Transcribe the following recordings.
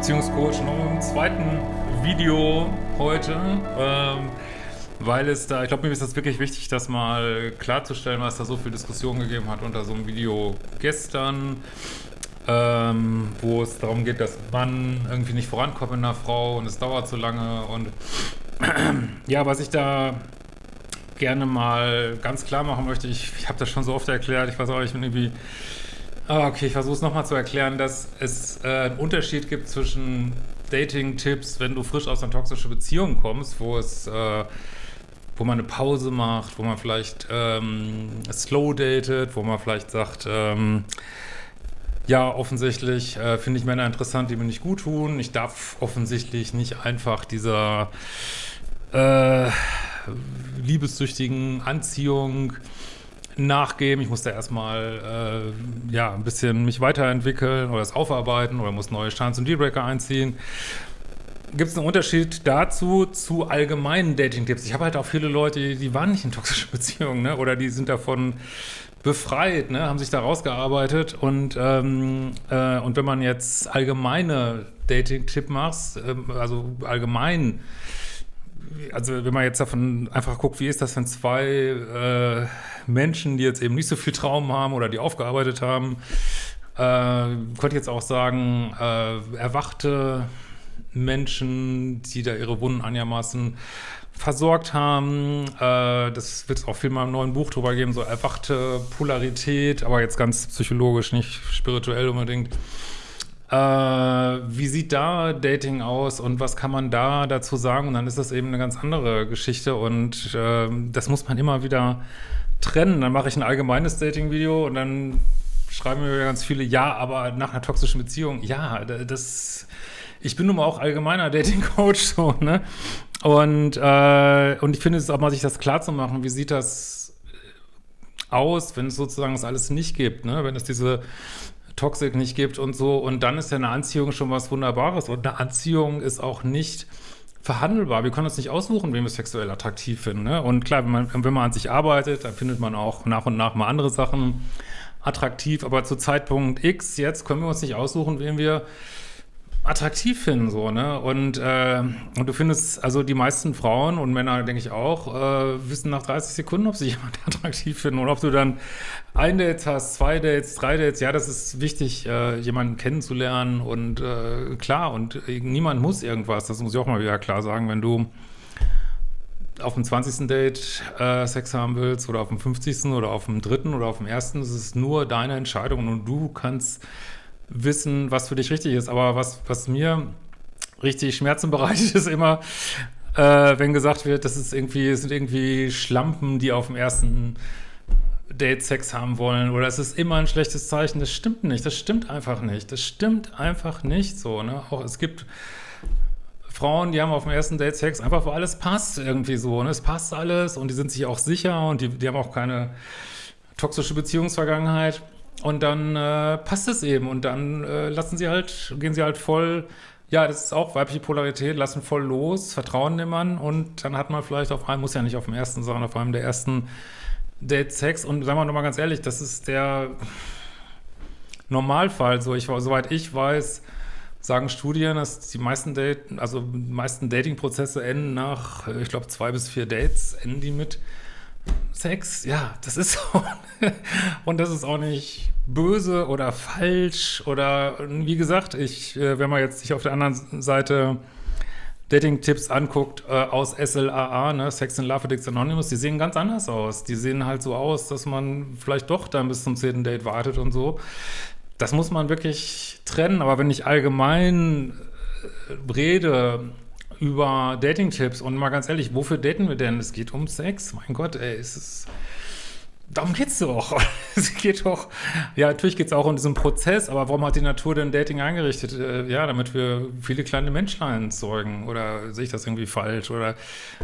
Beziehungscoach, noch im zweiten Video heute, ähm, weil es da, ich glaube, mir ist das wirklich wichtig, das mal klarzustellen, was da so viel Diskussion gegeben hat unter so einem Video gestern, ähm, wo es darum geht, dass man irgendwie nicht vorankommt mit einer Frau und es dauert zu lange und ja, was ich da gerne mal ganz klar machen möchte, ich, ich habe das schon so oft erklärt, ich weiß auch, ich bin irgendwie okay, ich versuche es nochmal zu erklären, dass es äh, einen Unterschied gibt zwischen Dating-Tipps, wenn du frisch aus einer toxischen Beziehung kommst, wo es, äh, wo man eine Pause macht, wo man vielleicht ähm, slow datet, wo man vielleicht sagt, ähm, ja, offensichtlich äh, finde ich Männer interessant, die mir nicht gut tun. Ich darf offensichtlich nicht einfach dieser äh, liebessüchtigen Anziehung nachgeben. Ich musste erstmal äh, ja, ein bisschen mich weiterentwickeln oder es aufarbeiten oder muss neue Chance und Dealbreaker einziehen. Gibt es einen Unterschied dazu zu allgemeinen Dating-Tipps? Ich habe halt auch viele Leute, die waren nicht in toxischen Beziehungen ne? oder die sind davon befreit, ne? haben sich da rausgearbeitet und, ähm, äh, und wenn man jetzt allgemeine Dating-Tipp macht, äh, also allgemein also wenn man jetzt davon einfach guckt, wie ist das, wenn zwei äh, Menschen, die jetzt eben nicht so viel Traum haben oder die aufgearbeitet haben, äh, könnte jetzt auch sagen, äh, erwachte Menschen, die da ihre Wunden einigermaßen versorgt haben. Äh, das wird es auch viel mal im neuen Buch drüber geben, so erwachte Polarität, aber jetzt ganz psychologisch, nicht spirituell unbedingt. Äh, wie sieht da Dating aus und was kann man da dazu sagen? Und dann ist das eben eine ganz andere Geschichte und äh, das muss man immer wieder trennen. Dann mache ich ein allgemeines Dating-Video und dann schreiben mir ganz viele, ja, aber nach einer toxischen Beziehung, ja, das, ich bin nun mal auch allgemeiner Dating-Coach, so, ne? Und, äh, und ich finde es auch mal, sich das klar zu machen, wie sieht das aus, wenn es sozusagen das alles nicht gibt, ne? Wenn es diese Toxik nicht gibt und so. Und dann ist ja eine Anziehung schon was Wunderbares. Und eine Anziehung ist auch nicht verhandelbar. Wir können uns nicht aussuchen, wen wir sexuell attraktiv finden. Ne? Und klar, wenn man, wenn man an sich arbeitet, dann findet man auch nach und nach mal andere Sachen attraktiv. Aber zu Zeitpunkt X jetzt können wir uns nicht aussuchen, wen wir attraktiv finden, so, ne? Und, äh, und du findest, also die meisten Frauen und Männer, denke ich auch, äh, wissen nach 30 Sekunden, ob sie jemand attraktiv finden und ob du dann ein Date hast, zwei Dates, drei Dates, ja, das ist wichtig, äh, jemanden kennenzulernen und äh, klar, und niemand muss irgendwas, das muss ich auch mal wieder klar sagen, wenn du auf dem 20. Date äh, Sex haben willst oder auf dem 50. oder auf dem dritten oder auf dem ersten, es ist nur deine Entscheidung und du kannst wissen, was für dich richtig ist. Aber was, was mir richtig Schmerzen bereitet, ist immer, äh, wenn gesagt wird, das ist irgendwie, es sind irgendwie Schlampen, die auf dem ersten Date Sex haben wollen oder es ist immer ein schlechtes Zeichen. Das stimmt nicht. Das stimmt einfach nicht. Das stimmt einfach nicht so. Ne? Auch es gibt Frauen, die haben auf dem ersten Date Sex einfach, wo alles passt irgendwie so. Ne? Es passt alles und die sind sich auch sicher und die, die haben auch keine toxische Beziehungsvergangenheit. Und dann äh, passt es eben. Und dann äh, lassen sie halt, gehen sie halt voll, ja, das ist auch weibliche Polarität, lassen voll los, vertrauen dem Mann. Und dann hat man vielleicht auf einem, muss ja nicht auf dem ersten sein, auf einem der ersten Date Sex. Und sagen wir nochmal ganz ehrlich, das ist der Normalfall, so ich, soweit ich weiß, sagen Studien, dass die meisten Date, also die meisten Dating-Prozesse enden nach, ich glaube, zwei bis vier Dates, enden die mit Sex, ja, das ist so. und das ist auch nicht böse oder falsch oder wie gesagt, ich, äh, wenn man jetzt sich auf der anderen Seite Dating-Tipps anguckt äh, aus SLAA, ne, Sex and Love Addicts Anonymous, die sehen ganz anders aus. Die sehen halt so aus, dass man vielleicht doch dann bis zum zehnten Date wartet und so. Das muss man wirklich trennen, aber wenn ich allgemein äh, rede über Dating-Tipps und mal ganz ehrlich, wofür daten wir denn? Es geht um Sex. Mein Gott, ey, es ist darum geht's doch. es geht doch, ja, natürlich geht's auch um diesen Prozess, aber warum hat die Natur denn Dating eingerichtet? Äh, ja, damit wir viele kleine Menschlein zeugen. Oder sehe ich das irgendwie falsch? Oder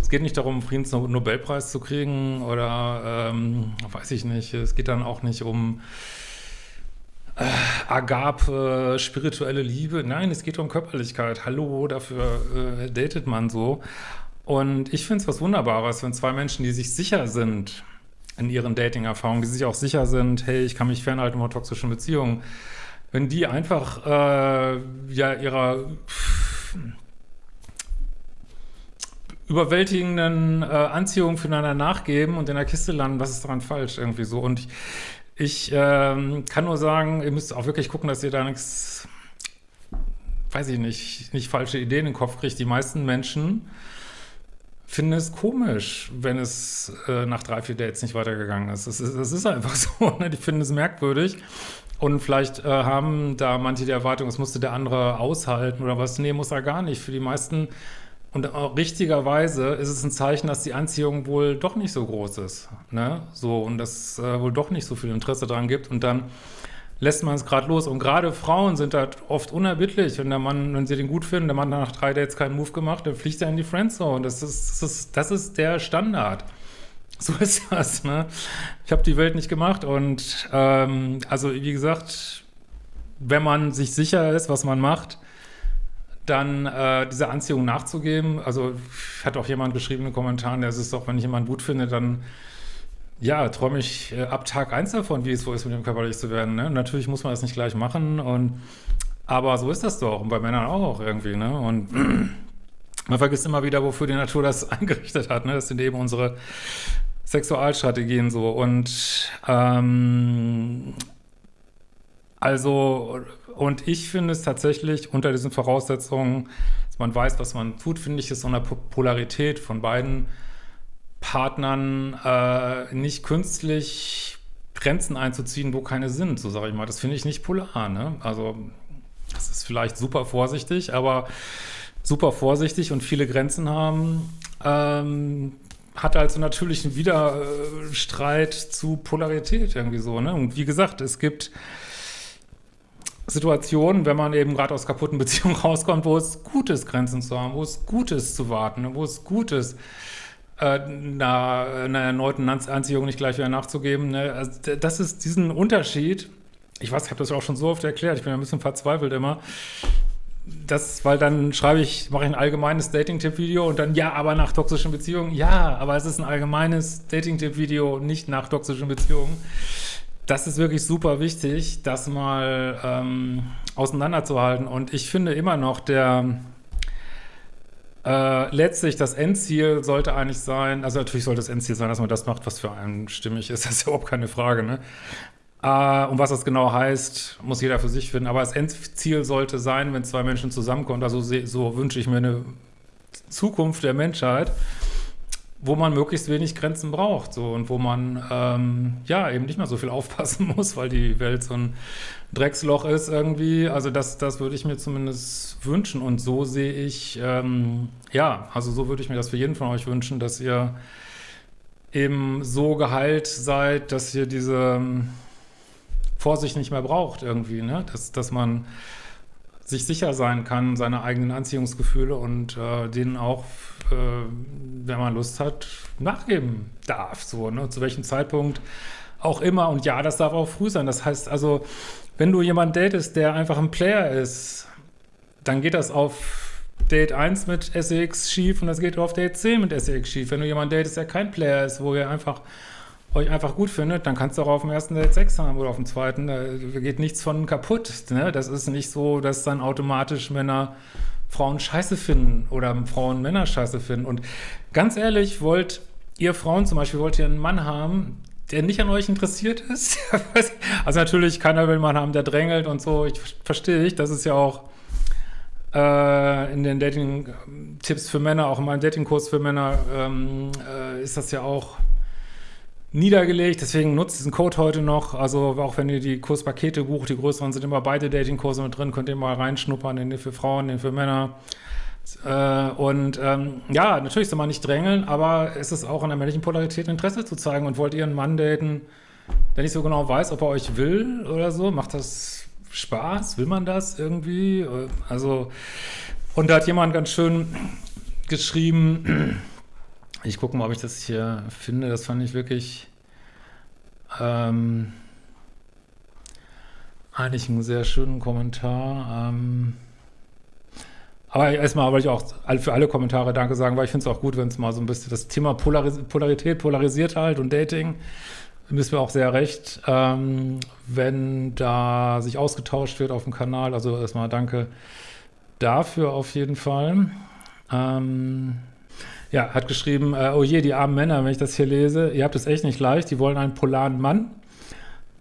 es geht nicht darum, Friedensnobelpreis zu kriegen oder ähm, weiß ich nicht. Es geht dann auch nicht um äh, Agape, spirituelle Liebe. Nein, es geht um Körperlichkeit. Hallo, dafür äh, datet man so. Und ich finde es was Wunderbares, wenn zwei Menschen, die sich sicher sind in ihren Dating-Erfahrungen, die sich auch sicher sind, hey, ich kann mich fernhalten von toxischen Beziehungen, wenn die einfach äh, ja ihrer überwältigenden äh, Anziehung füreinander nachgeben und in der Kiste landen, was ist daran falsch irgendwie so? Und ich, ich ähm, kann nur sagen, ihr müsst auch wirklich gucken, dass ihr da nichts, weiß ich nicht, nicht falsche Ideen in den Kopf kriegt. Die meisten Menschen finden es komisch, wenn es äh, nach drei, vier Dates nicht weitergegangen ist. Das ist, das ist einfach so. Ne? Die finden es merkwürdig. Und vielleicht äh, haben da manche die Erwartung, es musste der andere aushalten oder was. Nee, muss er gar nicht. Für die meisten und auch richtigerweise ist es ein Zeichen, dass die Anziehung wohl doch nicht so groß ist. Ne? So, und dass äh, wohl doch nicht so viel Interesse daran gibt. Und dann lässt man es gerade los. Und gerade Frauen sind da oft unerbittlich. Wenn der Mann, wenn sie den gut finden, der Mann hat nach drei Dates keinen Move gemacht, dann fliegt er in die Friendzone. Das ist, das ist, das ist der Standard. So ist das, ne? Ich habe die Welt nicht gemacht und ähm, also wie gesagt, wenn man sich sicher ist, was man macht, dann äh, dieser Anziehung nachzugeben. Also hat auch jemand geschrieben in den Kommentaren, der ist doch, wenn ich jemanden gut finde, dann ja, träume ich äh, ab Tag eins davon, wie es so ist, mit dem körperlich zu werden. Ne? Natürlich muss man das nicht gleich machen, und, aber so ist das doch und bei Männern auch irgendwie. Ne? Und man vergisst immer wieder, wofür die Natur das eingerichtet hat. Ne? Das sind eben unsere Sexualstrategien so. Und ähm, also, und ich finde es tatsächlich unter diesen Voraussetzungen, dass man weiß, was man tut, finde ich es so eine Polarität von beiden Partnern äh, nicht künstlich Grenzen einzuziehen, wo keine sind, so sage ich mal. Das finde ich nicht polar, ne? Also, das ist vielleicht super vorsichtig, aber super vorsichtig und viele Grenzen haben, ähm, hat also natürlich einen Widerstreit zu Polarität irgendwie so, ne? Und wie gesagt, es gibt Situationen, wenn man eben gerade aus kaputten Beziehungen rauskommt, wo es gut ist, Grenzen zu haben, wo es gut ist zu warten, wo es gut ist, äh, einer, einer erneuten Anziehung nicht gleich wieder nachzugeben. Ne? Also das ist diesen Unterschied, ich weiß, ich habe das auch schon so oft erklärt, ich bin ein bisschen verzweifelt immer, das, weil dann schreibe ich, mache ich ein allgemeines Dating-Tipp-Video und dann, ja, aber nach toxischen Beziehungen, ja, aber es ist ein allgemeines Dating-Tipp-Video, nicht nach toxischen Beziehungen das ist wirklich super wichtig, das mal ähm, auseinanderzuhalten. Und ich finde immer noch, der äh, letztlich das Endziel sollte eigentlich sein, also natürlich sollte das Endziel sein, dass man das macht, was für einen stimmig ist, das ist überhaupt keine Frage, ne? Äh, und was das genau heißt, muss jeder für sich finden. Aber das Endziel sollte sein, wenn zwei Menschen zusammenkommen, also so wünsche ich mir eine Zukunft der Menschheit, wo man möglichst wenig Grenzen braucht so und wo man ähm, ja eben nicht mehr so viel aufpassen muss, weil die Welt so ein Drecksloch ist irgendwie. Also das, das würde ich mir zumindest wünschen und so sehe ich, ähm, ja, also so würde ich mir das für jeden von euch wünschen, dass ihr eben so geheilt seid, dass ihr diese ähm, Vorsicht nicht mehr braucht irgendwie, ne? dass, dass man sich sicher sein kann, seine eigenen Anziehungsgefühle und äh, denen auch, äh, wenn man Lust hat, nachgeben darf. So, ne? Zu welchem Zeitpunkt auch immer. Und ja, das darf auch früh sein. Das heißt also, wenn du jemanden datest, der einfach ein Player ist, dann geht das auf Date 1 mit SEX schief und das geht auf Date 10 mit SEX schief. Wenn du jemanden datest, der kein Player ist, wo ihr einfach euch einfach gut findet, dann kannst du auch auf dem ersten Date Sex haben oder auf dem zweiten. Da geht nichts von kaputt. Ne? Das ist nicht so, dass dann automatisch Männer Frauen scheiße finden oder Frauen Männer scheiße finden. Und ganz ehrlich, wollt ihr Frauen zum Beispiel, wollt ihr einen Mann haben, der nicht an euch interessiert ist? also natürlich, keiner will einen Mann haben, der drängelt und so. Ich verstehe ich, das ist ja auch äh, in den Dating-Tipps für Männer, auch in meinem Dating-Kurs für Männer, ähm, äh, ist das ja auch niedergelegt, deswegen nutzt diesen Code heute noch, also auch wenn ihr die Kurspakete bucht, die größeren sind immer beide Datingkurse mit drin, könnt ihr mal reinschnuppern, den für Frauen, den für Männer. Äh, und ähm, ja, natürlich soll man nicht drängeln, aber es ist auch an der männlichen Polarität Interesse zu zeigen. Und wollt ihr einen Mann daten, der nicht so genau weiß, ob er euch will oder so, macht das Spaß, will man das irgendwie? Also, und da hat jemand ganz schön geschrieben, ich gucke mal, ob ich das hier finde. Das fand ich wirklich ähm, eigentlich einen sehr schönen Kommentar. Ähm, aber erstmal wollte ich auch für alle Kommentare Danke sagen, weil ich finde es auch gut, wenn es mal so ein bisschen das Thema Polaris Polarität polarisiert halt und Dating bist mir auch sehr recht, ähm, wenn da sich ausgetauscht wird auf dem Kanal. Also erstmal danke dafür auf jeden Fall. Ähm, ja, hat geschrieben, äh, oh je, die armen Männer, wenn ich das hier lese, ihr habt es echt nicht leicht, die wollen einen polaren Mann,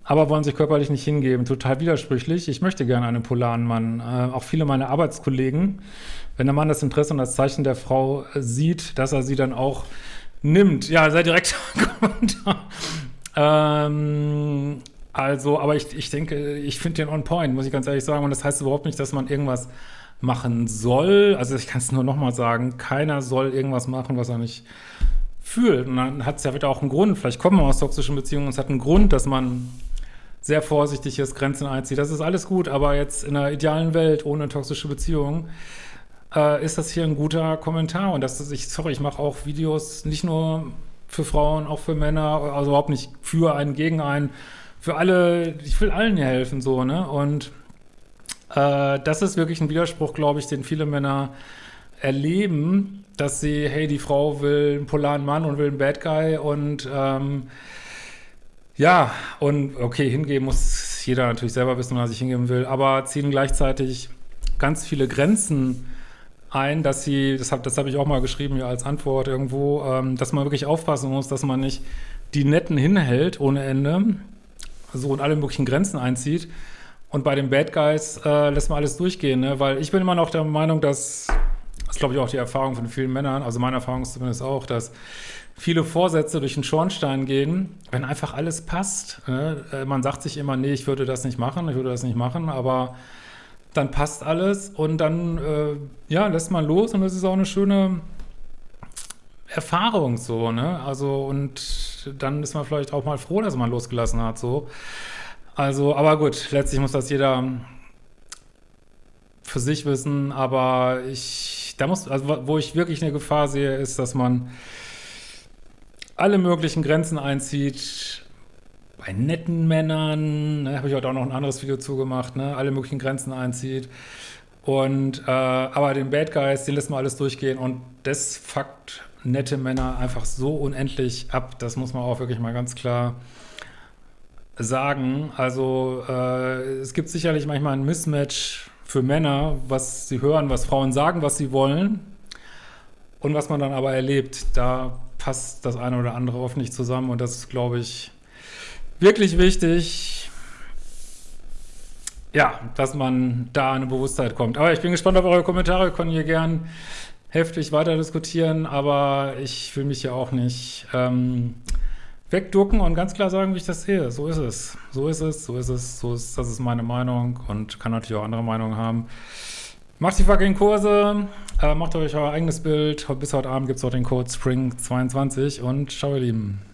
aber wollen sich körperlich nicht hingeben. Total widersprüchlich. Ich möchte gerne einen polaren Mann. Äh, auch viele meiner Arbeitskollegen, wenn der Mann das Interesse und das Zeichen der Frau sieht, dass er sie dann auch nimmt. Ja, sei direkt. Ähm, also, aber ich, ich denke, ich finde den on point, muss ich ganz ehrlich sagen. Und das heißt überhaupt nicht, dass man irgendwas machen soll. Also ich kann es nur nochmal sagen, keiner soll irgendwas machen, was er nicht fühlt. Und dann hat es ja wieder auch einen Grund. Vielleicht kommen wir aus toxischen Beziehungen und es hat einen Grund, dass man sehr vorsichtig ist, Grenzen einzieht. Das ist alles gut, aber jetzt in einer idealen Welt ohne toxische Beziehungen äh, ist das hier ein guter Kommentar. Und das ist, ich, sorry, ich mache auch Videos nicht nur für Frauen, auch für Männer, also überhaupt nicht für einen, gegen einen, für alle, ich will allen hier helfen, so, ne? Und äh, das ist wirklich ein Widerspruch, glaube ich, den viele Männer erleben, dass sie, hey, die Frau will einen polaren Mann und will einen Bad Guy und ähm, ja, und okay, hingeben muss jeder natürlich selber wissen, was sich hingeben will, aber ziehen gleichzeitig ganz viele Grenzen ein, dass sie, das habe das hab ich auch mal geschrieben hier als Antwort irgendwo, ähm, dass man wirklich aufpassen muss, dass man nicht die Netten hinhält ohne Ende, so und alle möglichen Grenzen einzieht, und bei den Bad Guys äh, lässt man alles durchgehen, ne? weil ich bin immer noch der Meinung, dass, das glaube ich auch die Erfahrung von vielen Männern, also meine Erfahrung ist zumindest auch, dass viele Vorsätze durch den Schornstein gehen, wenn einfach alles passt. Ne? Äh, man sagt sich immer, nee, ich würde das nicht machen, ich würde das nicht machen, aber dann passt alles und dann äh, ja, lässt man los und das ist auch eine schöne Erfahrung so, ne? Also und dann ist man vielleicht auch mal froh, dass man losgelassen hat, so. Also, aber gut, letztlich muss das jeder für sich wissen, aber ich, da muss, also wo ich wirklich eine Gefahr sehe, ist, dass man alle möglichen Grenzen einzieht, bei netten Männern, ne, habe ich heute auch noch ein anderes Video zugemacht, ne, alle möglichen Grenzen einzieht. Und, äh, aber den Bad Guys, den lässt man alles durchgehen und das fuckt nette Männer einfach so unendlich ab, das muss man auch wirklich mal ganz klar sagen. Also äh, es gibt sicherlich manchmal ein Mismatch für Männer, was sie hören, was Frauen sagen, was sie wollen und was man dann aber erlebt. Da passt das eine oder andere oft nicht zusammen und das ist, glaube ich, wirklich wichtig, ja, dass man da eine Bewusstheit kommt. Aber ich bin gespannt auf eure Kommentare, wir können hier gern heftig weiter diskutieren, aber ich will mich ja auch nicht ähm, wegducken und ganz klar sagen, wie ich das sehe. So ist es. So ist es, so ist es, so ist, das ist meine Meinung und kann natürlich auch andere Meinungen haben. Macht die fucking Kurse, äh, macht euch euer eigenes Bild. Bis heute Abend gibt es auch den Code SPRING22 und ciao ihr Lieben.